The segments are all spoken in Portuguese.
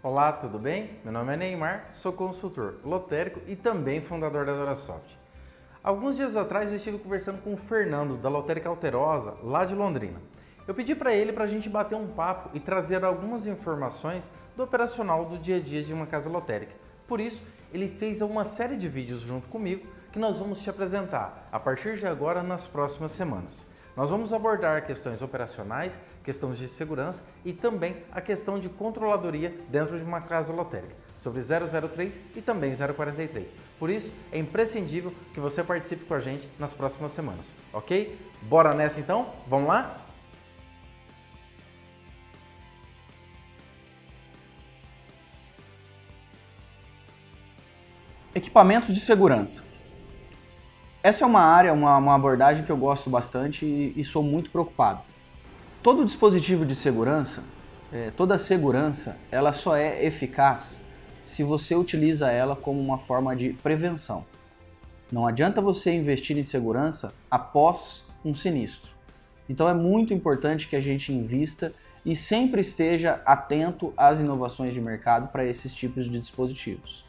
Olá, tudo bem? Meu nome é Neymar, sou consultor lotérico e também fundador da Dorasoft. Alguns dias atrás eu estive conversando com o Fernando da Lotérica Alterosa, lá de Londrina. Eu pedi para ele para a gente bater um papo e trazer algumas informações do operacional do dia a dia de uma casa lotérica. Por isso, ele fez uma série de vídeos junto comigo que nós vamos te apresentar a partir de agora nas próximas semanas. Nós vamos abordar questões operacionais, questões de segurança e também a questão de controladoria dentro de uma casa lotérica, sobre 003 e também 043. Por isso, é imprescindível que você participe com a gente nas próximas semanas, ok? Bora nessa então? Vamos lá? Equipamentos de segurança. Essa é uma área, uma, uma abordagem que eu gosto bastante e, e, sou muito preocupado. Todo dispositivo de segurança, é, toda segurança, ela só é eficaz se você utiliza ela como uma forma de prevenção. Não adianta você investir em segurança após um sinistro. Então é muito importante que a gente invista e sempre esteja atento às inovações de mercado para esses tipos de dispositivos,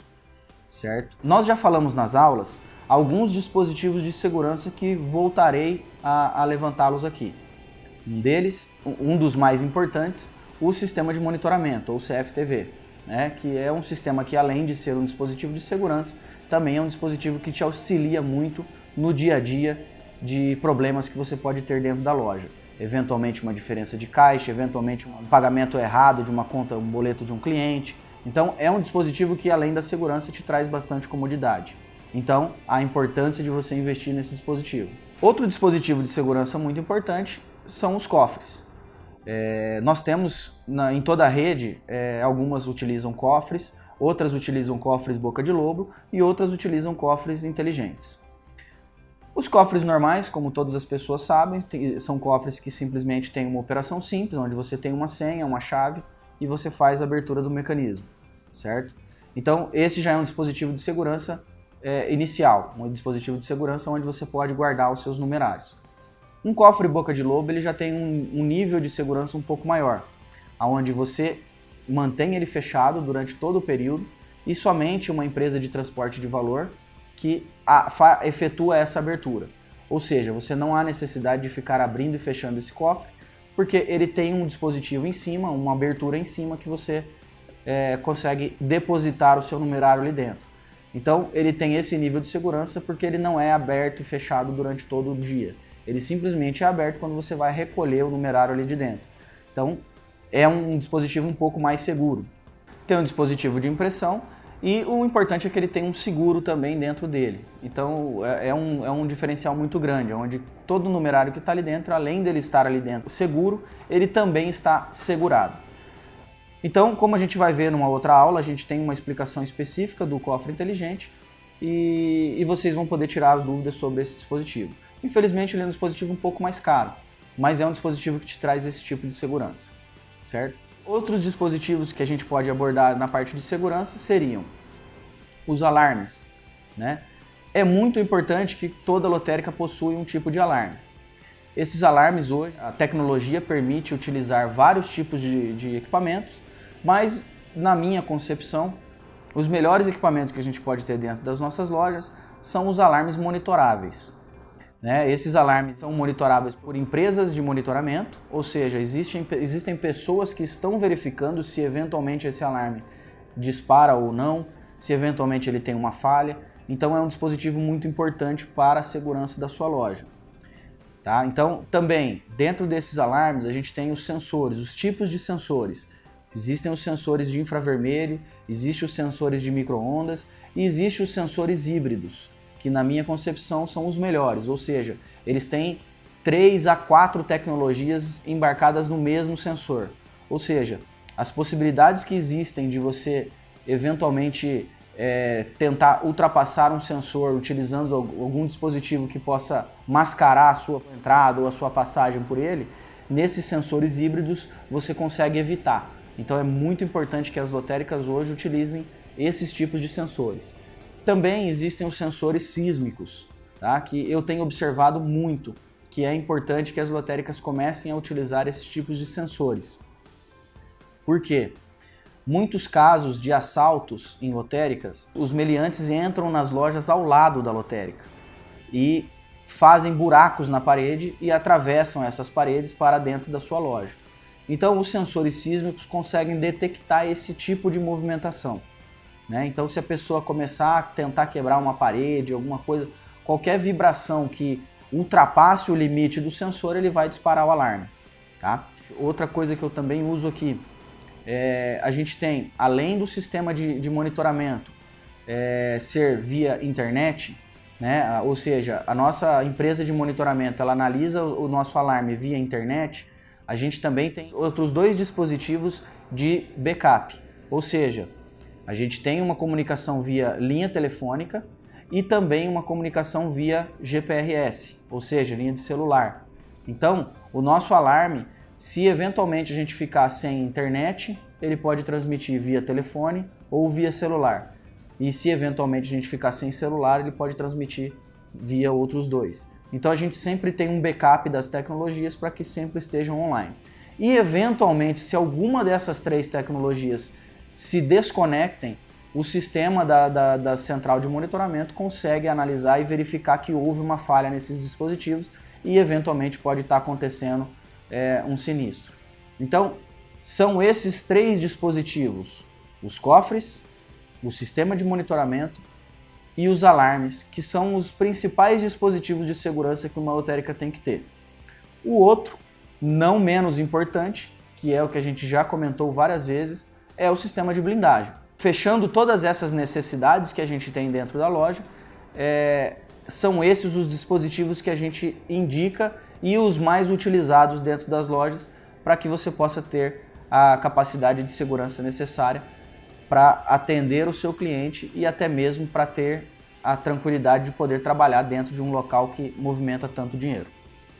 certo? Nós já falamos nas aulas alguns dispositivos de segurança que voltarei a, a levantá-los aqui. Um deles, um dos mais importantes, o sistema de monitoramento, ou CFTV, né, que é um sistema que além de ser um dispositivo de segurança, também é um dispositivo que te auxilia muito no dia a dia de problemas que você pode ter dentro da loja. Eventualmente uma diferença de caixa, eventualmente um pagamento errado de uma conta, um boleto de um cliente. Então é um dispositivo que além da segurança te traz bastante comodidade. Então, a importância de você investir nesse dispositivo. Outro dispositivo de segurança muito importante são os cofres. É, nós temos na, em toda a rede, é, algumas utilizam cofres, outras utilizam cofres boca de lobo e outras utilizam cofres inteligentes. Os cofres normais, como todas as pessoas sabem, tem, são cofres que simplesmente têm uma operação simples, onde você tem uma senha, uma chave e você faz a abertura do mecanismo, certo? Então, esse já é um dispositivo de segurança é, inicial, um dispositivo de segurança onde você pode guardar os seus numerários. Um cofre boca de lobo ele já tem um, um nível de segurança um pouco maior, onde você mantém ele fechado durante todo o período e somente uma empresa de transporte de valor que a, efetua essa abertura. Ou seja, você não há necessidade de ficar abrindo e fechando esse cofre, porque ele tem um dispositivo em cima, uma abertura em cima que você é, consegue depositar o seu numerário ali dentro. Então ele tem esse nível de segurança porque ele não é aberto e fechado durante todo o dia. Ele simplesmente é aberto quando você vai recolher o numerário ali de dentro. Então é um dispositivo um pouco mais seguro. Tem um dispositivo de impressão e o importante é que ele tem um seguro também dentro dele. Então é, é um, é um diferencial muito grande, onde todo numerário que está ali dentro, além dele estar ali dentro seguro, ele também está segurado. Então, como a gente vai ver numa outra aula, a gente tem uma explicação específica do cofre inteligente e, e vocês vão poder tirar as dúvidas sobre esse dispositivo. Infelizmente, ele é um dispositivo um pouco mais caro, mas é um dispositivo que te traz esse tipo de segurança, certo? Outros dispositivos que a gente pode abordar na parte de segurança seriam os alarmes, né? É muito importante que toda lotérica possui um tipo de alarme. Esses alarmes hoje, a tecnologia permite utilizar vários tipos de, de equipamentos mas, na minha concepção, os melhores equipamentos que a gente pode ter dentro das nossas lojas são os alarmes monitoráveis. Né? Esses alarmes são monitoráveis por empresas de monitoramento, ou seja, existem, existem pessoas que estão verificando se eventualmente esse alarme dispara ou não, se eventualmente ele tem uma falha. Então é um dispositivo muito importante para a segurança da sua loja. Tá? Então, também, dentro desses alarmes, a gente tem os sensores, os tipos de sensores. Existem os sensores de infravermelho, existem os sensores de microondas e existem os sensores híbridos, que na minha concepção são os melhores, ou seja, eles têm 3 a 4 tecnologias embarcadas no mesmo sensor. Ou seja, as possibilidades que existem de você eventualmente é, tentar ultrapassar um sensor utilizando algum dispositivo que possa mascarar a sua entrada ou a sua passagem por ele, nesses sensores híbridos você consegue evitar. Então é muito importante que as lotéricas hoje utilizem esses tipos de sensores. Também existem os sensores sísmicos, tá? que eu tenho observado muito, que é importante que as lotéricas comecem a utilizar esses tipos de sensores. Por quê? muitos casos de assaltos em lotéricas, os meliantes entram nas lojas ao lado da lotérica e fazem buracos na parede e atravessam essas paredes para dentro da sua loja. Então, os sensores sísmicos conseguem detectar esse tipo de movimentação. Né? Então, se a pessoa começar a tentar quebrar uma parede, alguma coisa, qualquer vibração que ultrapasse o limite do sensor, ele vai disparar o alarme. Tá? Outra coisa que eu também uso aqui, é, a gente tem, além do sistema de, de monitoramento é, ser via internet, né? ou seja, a nossa empresa de monitoramento ela analisa o nosso alarme via internet, a gente também tem outros dois dispositivos de backup, ou seja, a gente tem uma comunicação via linha telefônica e também uma comunicação via GPRS, ou seja, linha de celular. Então, o nosso alarme, se eventualmente a gente ficar sem internet, ele pode transmitir via telefone ou via celular. E se eventualmente a gente ficar sem celular, ele pode transmitir via outros dois. Então a gente sempre tem um backup das tecnologias para que sempre estejam online. E eventualmente, se alguma dessas três tecnologias se desconectem, o sistema da, da, da, central de monitoramento consegue analisar e verificar que houve uma falha nesses dispositivos e eventualmente pode estar acontecendo é, um sinistro. Então, são esses três dispositivos, os cofres, o sistema de monitoramento e os alarmes, que são os principais dispositivos de segurança que uma lotérica tem que ter. O outro, não menos importante, que é o que a gente já comentou várias vezes, é o sistema de blindagem fechando todas essas necessidades que a gente tem dentro da loja, é, são esses os dispositivos que a gente indica e os mais utilizados dentro das lojas para que você possa ter a capacidade de segurança necessária para atender o seu cliente e até mesmo para ter a tranquilidade de poder trabalhar dentro de um local que movimenta tanto dinheiro.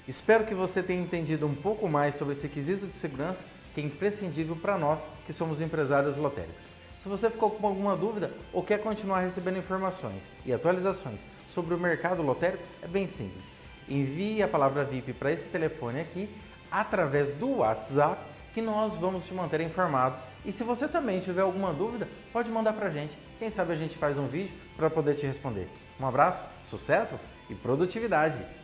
Espero que você tenha entendido um pouco mais sobre esse quesito de segurança que é imprescindível para nós que somos empresários lotéricos. Se você ficou com alguma dúvida ou quer continuar recebendo informações e atualizações sobre o mercado lotérico, é bem simples. Envie a palavra VIP para esse telefone aqui através do WhatsApp que nós vamos te manter informado. E se você também tiver alguma dúvida, pode mandar para a gente. Quem sabe a gente faz um vídeo para poder te responder. Um abraço, sucessos e produtividade!